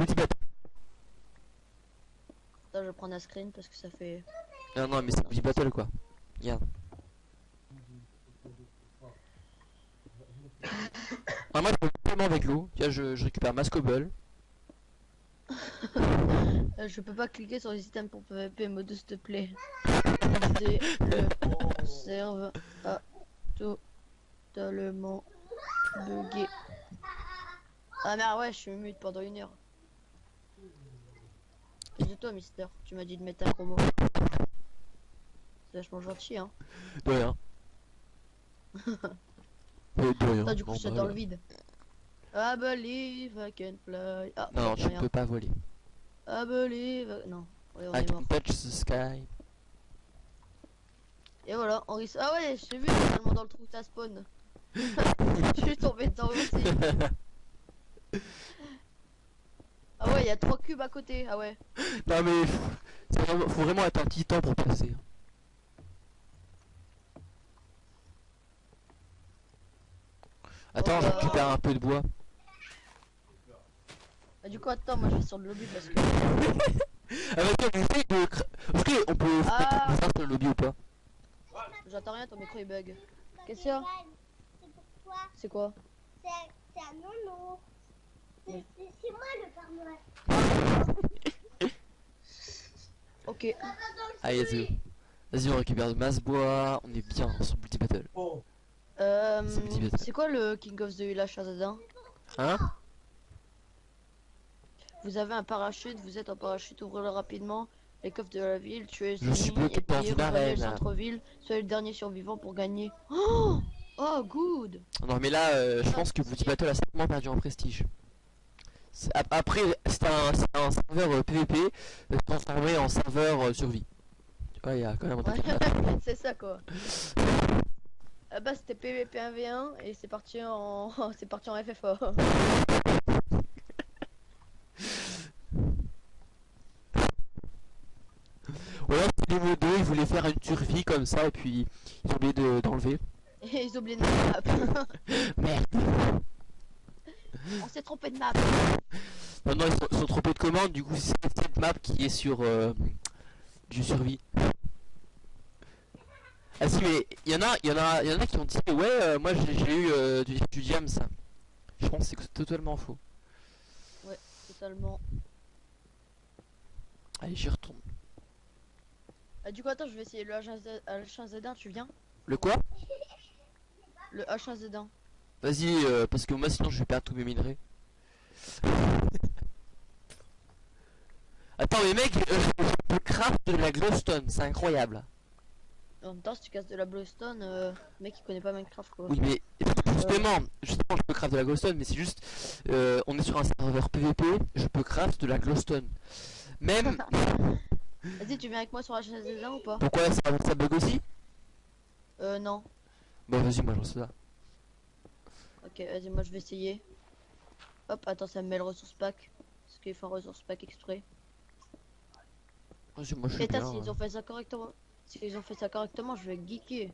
Attends, je vais prendre un screen parce que ça fait. Non, non, mais c'est multibattle quoi. Regarde. Ah, moi je peux tellement avec l'eau. Tiens, je, je récupère ma scobble. Euh, je peux pas cliquer sur les items pour PVP, mode s'il te plaît. Le serve à totalement bugué. Ah merde, ouais, je suis mute pendant une heure. De toi, Mister Tu m'as dit de mettre un promo. C'est vachement gentil, hein. De rien. De rien. Du coup, c'est dans le vide. I believe I can fly. Ah, Non, tu rien. peux pas voler. I believe. I- Non, ouais, on I est mort. can touch the sky. Et voilà, on risque. Ah ouais, j'ai vu finalement dans le trou t'as spawn. Je suis tombé dedans aussi. Ah ouais, il y a trois cubes à côté. Ah ouais. non mais c'est vraiment- faut vraiment être un titan pour passer. Attends, Oh je récupère un peu de bois. Bah, du coup, attends, moi je vais sur le lobby parce que. Ah vas-y, on essaye de... cra- Ok, on peut Ah. faire sur le lobby ou pas? J'entends rien, ton micro il bug. Qu'est-ce qu'il y a? C'est quoi? C'est un nono. C'est Oui. c'est- c'est moi le Père Noël. Ok. Allez, vas-y. Vas-y, on récupère de masse bois. On est bien sur multi battle. Euh, C'est petit bête. c'est quoi le King of the Village Shazadin Hein? Vous avez un parachute, vous êtes en parachute, ouvrez-le rapidement. Les coffres de la ville, tuez Je suis bloqué puis une arène. centre-ville. Soyez le dernier survivant pour gagner. Oh, oh good Non mais là, euh, je pense que multi battle a certainement perdu en prestige. Après, c'est un, serveur euh, PVP euh, transformé en serveur euh, survie. Tu vois, il y a quand même un. Ouais, c'est ça quoi. Ah bah c'était PVP 1v1 et c'est parti en c'est parti en FFA. Ou alors c'est niveau 2, ils voulaient faire une survie comme ça et puis ils ont oublié de- d'enlever. Et ils oublient de map. Merde On s'est trompé de map. Non, non, ils sont, ils sont trompés de commande, du coup c'est cette map qui est sur euh, du survie. Ah si mais il y en a, il y en a, il y en a qui ont dit ouais euh, moi j'ai eu euh, du, du jam ça. Je pense que c'est totalement faux. Totalement. Allez j'y retourne. Ah, du coup attends je vais essayer le H1Z H1Z1 tu viens? Le quoi? Le H1Z1. Vas-y euh, parce que moi sinon je vais perdre tous mes minerais. Attends mais mec, euh, je craft de la glowstone, c'est incroyable. En même temps si tu casses de la glowstone, euh, mec il connaît pas Minecraft quoi. Oui mais justement, justement je peux craft de la glowstone mais c'est juste euh, on est sur un serveur PVP, je peux craft de la glowstone. Même Vas-y tu viens avec moi sur H1Z1 ou pas? Pourquoi ça, ça bug aussi? Euh non. Bah vas-y moi j'en sais ça. Ok vas-y moi je vais essayer. Hop attends ça me met le ressource pack. Parce qu'il faut un ressource pack exprès. Vas-y moi je suis Et bien. s'ils hein. ont fait ça correctement. S'ils ont fait ça correctement je vais geeker.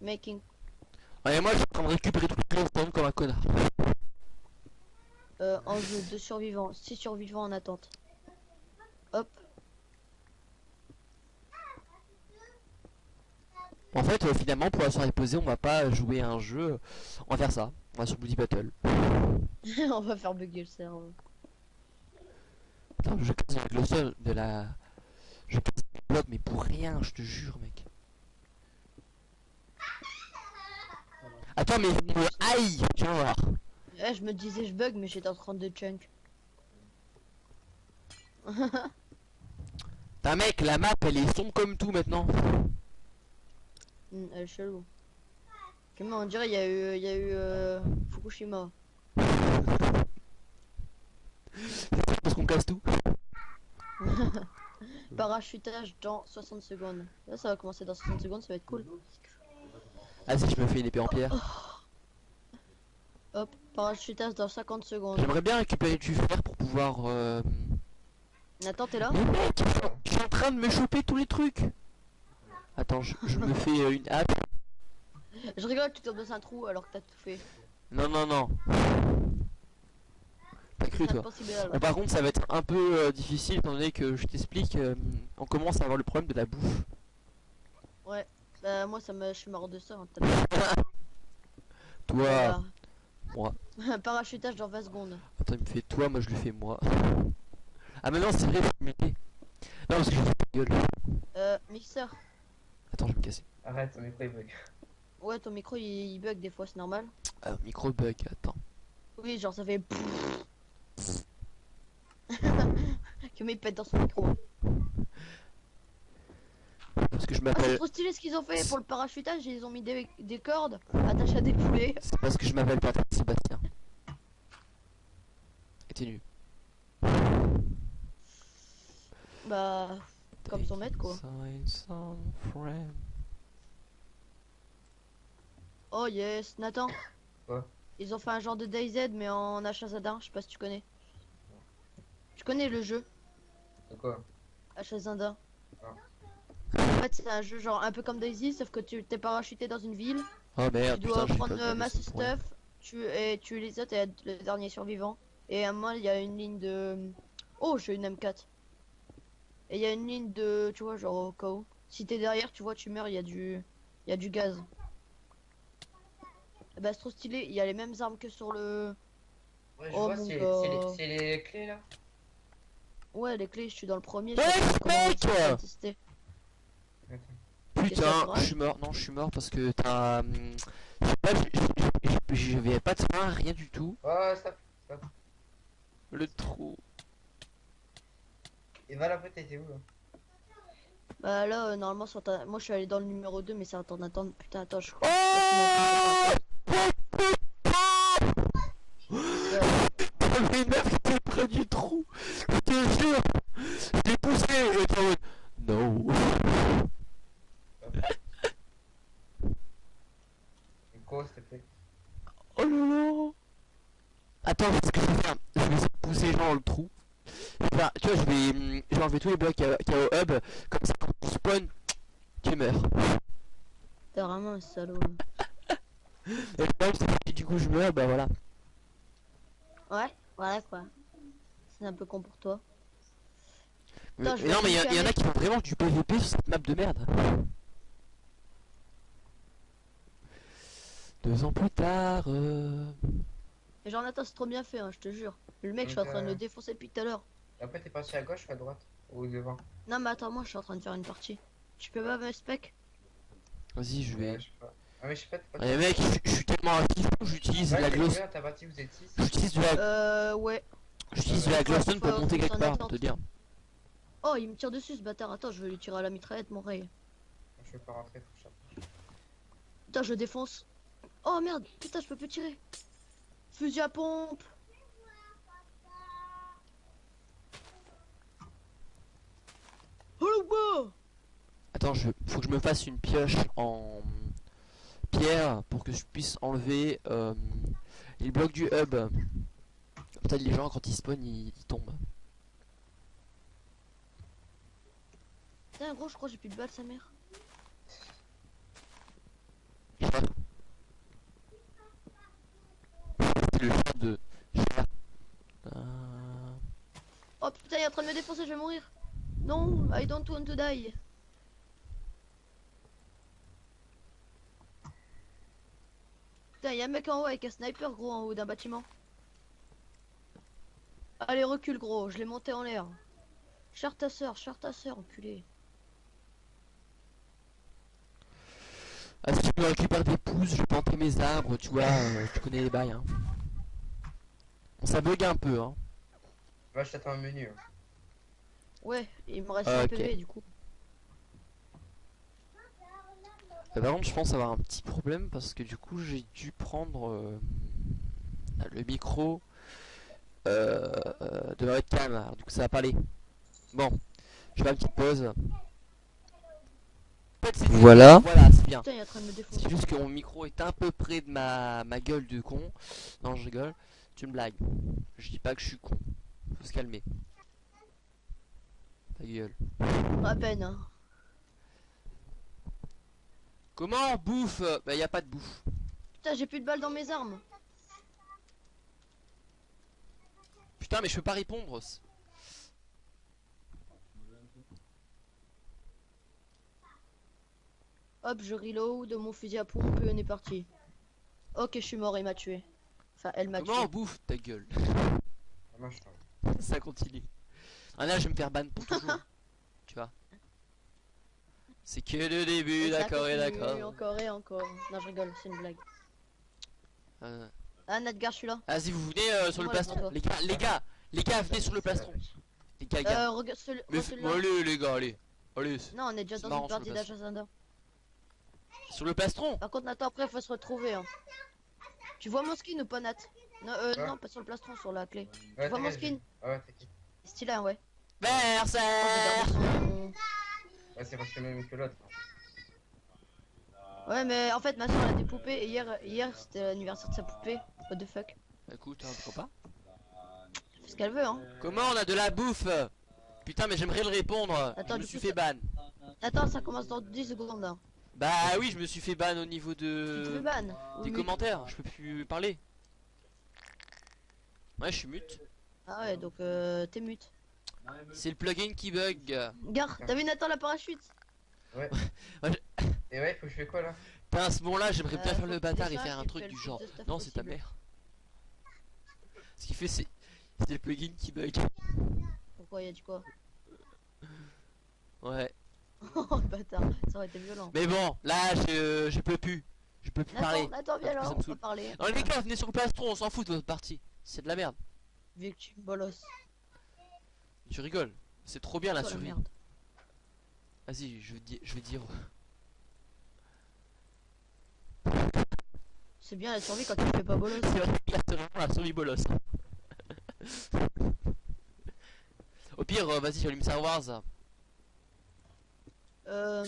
Making Ouais moi je suis en train de récupérer toute la glowstone comme un connard. euh, en jeu de survivants, 6 survivants en attente. Hop, En fait euh, finalement pour la soirée posée on va pas jouer à un jeu, on va faire ça. On va sur Bloody Battle. on va faire bugger le cerveau. Attends, je casse la glowstone, de la... Je casse des blocs mais pour rien je te jure mec. Attends mais euh, aïe vas voir. Je me disais je bug mais j'étais en train de chunk. Putain mec la map elle est sombre comme tout maintenant. Hmm, elle est chelou. Comment on dirait il y a eu, il y a eu euh, Fukushima. Parce qu'on casse tout. Parachutage dans 60 secondes. Là ça va commencer dans 60 secondes, ça va être cool. Vas-y je me fais une épée en pierre. Hop, parachutage dans 50 secondes. J'aimerais bien récupérer du fer pour pouvoir... Euh... Nathan t'es là? Mais mec, je suis en train de me choper tous les trucs. Attends, je, je me fais euh, une hache. Je rigole, tu tombes dans un trou alors que t'as tout fait. Non, non, non. T'as cru toi. Bon, par contre, ça va être un peu euh, difficile étant donné que je t'explique, euh, on commence à avoir le problème de la bouffe. Bah, moi, ça me... je suis mort de ça. hein. Toi, Voilà. moi. Parachutage dans 20 secondes. attends, il me fait toi, moi je lui fais moi. Ah, mais non, c'est vrai. Non, parce que je fais gueule. Euh, mixeur. Attends, je vais me casser. Arrête, ton micro il bug. Ouais, ton micro il, il bug des fois, c'est normal. Ah, micro bug, attends. Oui, genre ça fait. que me pète dans son micro. Parce que je Ah, c'est m'appelle. trop stylé ce qu'ils ont fait pour le parachutage. Ils ont mis des, des cordes attachées à des poulets. C'est parce que je m'appelle Patrick Sébastien. Et t'es nu. Bah, Comme son maître, quoi. Oh yes, Nathan. Quoi? Ils ont fait un genre de DayZ mais en H1Z1, je sais pas si tu connais. Tu connais le jeu? De quoi? H1Z1 Ah. En fait, c'est un jeu genre un peu comme Daisy, sauf que tu t'es parachuté dans une ville. Oh merde, tu dois putain, prendre euh, masse stuff, tu et tu les autres et être le dernier survivant. Et à un moment, il y a une ligne de. Oh, j'ai une M4. Et il y a une ligne de. Tu vois, genre au cas où. Si t'es derrière, tu vois, tu meurs, il y a du. Il y a du gaz. Et bah, c'est trop stylé, il y a les mêmes armes que sur le. Ouais, je Oh, vois, c'est les, clés là. Ouais, les clés, je suis dans le premier. Ouais, mec Putain, je suis mort. Non, je suis mort parce que t'as. hum, Je sais pas, de frein, rien du tout. Oh, stop. Le trou. Et va là, t'étais où là Bah là, euh, normalement, sur ta- moi je suis allé dans le numéro 2, mais c'est attends, attends, putain, attends, je Oh T'avais une meuf qui était près du trou. Je te jure. Je l'ai poussé et t'es en mode. No. Une course, s'il te plaît. Oh là là. Attends, ce que je vais faire, je vais essayer de pousser genre le trou. Je vais faire- tu vois, je vais, tous les blocs qu'il y a- qu'il y a au hub. Comme ça, quand tu spawn, tu meurs. T'es vraiment un salaud. Et le problème, c'est que si du coup je meurs, bah voilà. Ouais, voilà quoi. C'est un peu con pour toi. Mais- Attends, je mais vais non, mais il y, en a qui font vraiment du PVP sur cette map de merde. Deux ans plus tard. euh, Et genre, Nathan, c'est trop bien fait, hein, je te jure. Le mec, je suis en train de euh, le défoncer depuis tout à l'heure. Après, t'es parti à gauche ou à droite? Devant Non, mais attends, moi je suis en train de faire une partie. Tu peux pas me spec? Vas-y, je vais. Ah, mais je sais pas. Ouais, mec, je, je suis tellement actif, j'utilise Ouais, la gloss. combien T'as parti, vous êtes 6 J'utilise de la, Euh, ouais. j'utilise de Ouais, la glowstone pour monter quelque part, te dire. Oh, il me tire dessus ce bâtard. Attends, je vais lui tirer à la mitraillette, mon rey. Je peux pas rentrer, faut que. Putain, je défonce. Oh merde, putain, je peux plus tirer. Fusil à pompe. Oh le bois Attends, je, faut que je me fasse une pioche en pierre pour que je puisse enlever euh, les blocs du hub. Ça, les gens, quand ils spawnent, ils, ils tombent. Putain, gros, je crois que j'ai plus de balles, sa mère. C'est le chat de chat. Euh, Oh putain, il est en train de me défoncer, je vais mourir. Non, I don't want to die. Putain, il y a un mec en haut avec un sniper, gros, en haut d'un bâtiment. Allez, recule, gros, je l'ai monté en l'air. Char ta soeur, char ta soeur, enculé. Ah, si je me récupère des pouces, je planter mes arbres, tu vois, euh, tu connais les bails. Hein. Ça bug un peu, hein. Va, je t'attends un menu. hein. Ouais, il me reste Ah, un. PV du coup. Euh, par contre, je pense avoir un petit problème parce que du coup, j'ai dû prendre euh, le micro euh, de la webcam. Alors, du coup, ça va pas aller. Bon, je fais une petite pause. Voilà. Voilà, c'est bien. C'est juste que mon micro est un peu près de ma, ma gueule de con. Non, je rigole. Tu me blagues. Je dis pas que je suis con. Faut se calmer. Ta gueule. À peine, hein. Comment bouffe Bah, y a pas de bouffe. Putain, j'ai plus de balles dans mes armes. Putain, mais je peux pas répondre. Hop, je reload mon fusil à pompe et on est parti. Ok, je suis mort, il m'a tué. Enfin, elle m'a tué. Comment on bouffe ta gueule Ah, Ça continue. Ah là, je vais me faire ban pour toujours. tu vois. C'est que le début, d'accord et d'accord. Encore et encore. Non, je rigole, c'est une blague. Euh, Ah, Nadgar, je suis là. Vas-y, vous venez euh, sur le plastron. Les gars, les gars, les gars, venez sur le plastron. Les gars, les gars. Euh, regarde celui- Mais f- celui-là. allez, les gars, allez. Allez, Non, on est déjà dans une partie d'Agenda. sur le plastron? Par contre, Nathan, après, faut se retrouver. Hein. Tu vois mon skin ou pas, Nat? Non, euh, Ouais. non, pas sur le plastron, sur la clé. Ouais, tu vois mon skin? Ah ouais, t'inquiète. Stylé, hein, ouais. Oh, Ouais, c'est parce que le même que l'autre. Ouais, mais en fait, ma soeur a des poupées et hier, hier c'était l'anniversaire de sa poupée. What the fuck Écoute, hein, pourquoi pas Elle fait ce qu'elle veut, hein. Comment on a de la bouffe? Putain, mais j'aimerais le répondre. Attends, je me suis coup, fait ban. Attends, ça commence dans 10 secondes. Hein. Bah oui, je me suis fait ban au niveau Tu te fais de ban des Oui, commentaires. Je peux plus parler. Ouais, je suis mute. Ah ouais, donc euh, t'es mute. C'est le plugin qui bug. Gare, t'as vu Nathan la parachute Et ouais, faut que je fais quoi là Putain, à ce moment-là, j'aimerais bien Euh, faire le bâtard et faire un truc du genre. Non, c'est ta mère. Ce qui fait, c'est c'est le plugin qui bug. Pourquoi il a dit quoi Ouais. Oh le bâtard, ça aurait été violent. Mais bon, là, je, je peux plus. Je peux plus parler. Nathan, viens là, on saoule. parler. Non, les gars, venez sur le plastron, on s'en fout de votre partie. C'est de la merde. Vu que tu me bolosses. Tu rigoles. C'est trop bien la Toi, survie. Vas-y, je vais dire. Je vais dire. C'est bien la survie quand tu fais pas bolos. C'est vraiment la survie bolos. Au pire, euh, vas-y, j'allume Star Wars. Euh...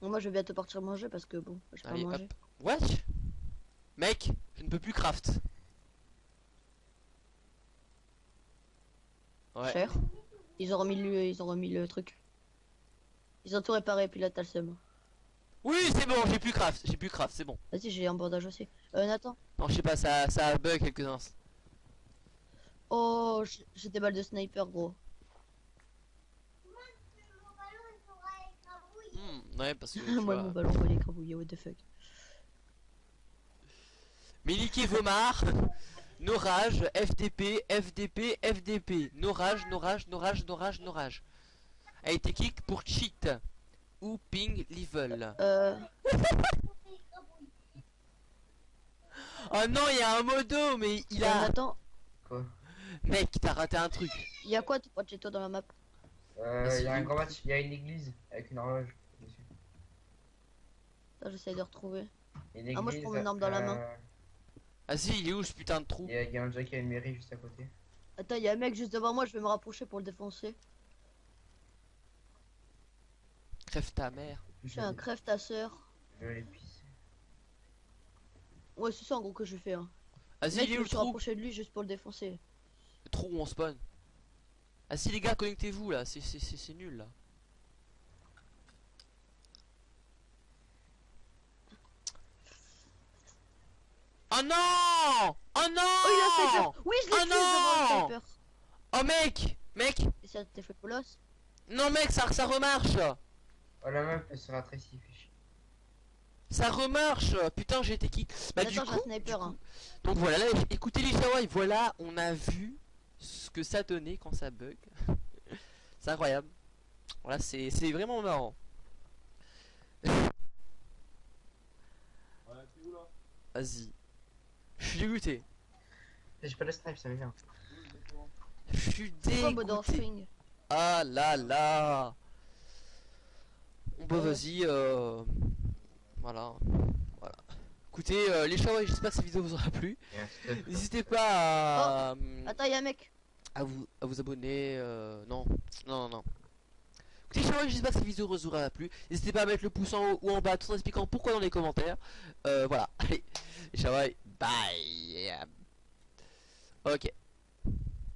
Bon, moi je vais bientôt partir manger parce que bon, je pas Allez, manger. hop. What Mec, je ne peux plus craft. Ouais. Cher. Ils ont remis le, ils ont remis le truc. Ils ont tout réparé puis là t'as le seum. Oui, c'est bon, j'ai plus craft. J'ai plus craft, c'est bon. Vas-y, j'ai un bandage aussi. Euh, Nathan. Non, je sais pas, ça, ça a bug quelques uns. Oh, j'ai- des balles de sniper, gros. Hmm, ouais, parce que. Moi, vois. mon ballon, il est écrabouillé, what the fuck. Miliki Vomar, Norage, FDP, FDP, FDP, Norage, Norage, Norage, Norage, Norage. A été kick pour cheat. Ou ping level. Euh, Oh non, il y a un modo, mais il euh, a. Nathan, Quoi? Mec, t'as raté un truc. il y a quoi chez toi dans la map? Euh, il y a un où grand match, il y a une église avec une horloge. dessus. Attends, j'essaie de retrouver. Une Ah, moi, je prends mon arme dans la main. Vas-y, il est où ce putain de trou Il y, a- y a un jack et une mairie juste à côté. Attends, il y a un mec juste devant moi, je vais me rapprocher pour le défoncer. Crève ta mère. Je Fais un crève ta sœur. Je vais pisser. Ouais, c'est ça en gros que je fais. Hein. Vas-y, Mec, il est je où me le suis trou rapproché de lui juste pour le défoncer. Le trou où on spawn. Ah si les gars, connectez-vous là, c'est- c'est c'est- c'est nul là. Oh non Oh non Oh, il a Oui, je l'ai Oh tué devant le non sniper Oh mec Mec Et ça t'es fait bolos Non mec, ça, ça remarche Oh la meuf elle se chier. Ça remarche Putain, j'ai été qui Bah du Attends, coup, sniper. du Hein. Donc voilà, là, écoutez les Hawaii, voilà, on a vu ce que ça donnait quand ça bug. c'est incroyable. Voilà, c'est c'est vraiment marrant. Vas-y. Je suis dégoûté. J'ai pas de snipe, ça m'énerve. Je suis dégoûté. Ah là là. Bon bah vas-y, euh... voilà. Voilà. Écoutez, euh, les Hawaii, j'espère que cette vidéo vous aura plu. N'hésitez pas à... Attends, il y a un mec. à vous, à vous abonner. euh, non, non, non, non. Écoutez, Shawai, j'espère que cette vidéo vous aura plu. N'hésitez pas à mettre le pouce en haut ou en bas tout en expliquant pourquoi dans les commentaires. Euh, voilà, allez, Shawai, bye. Ok.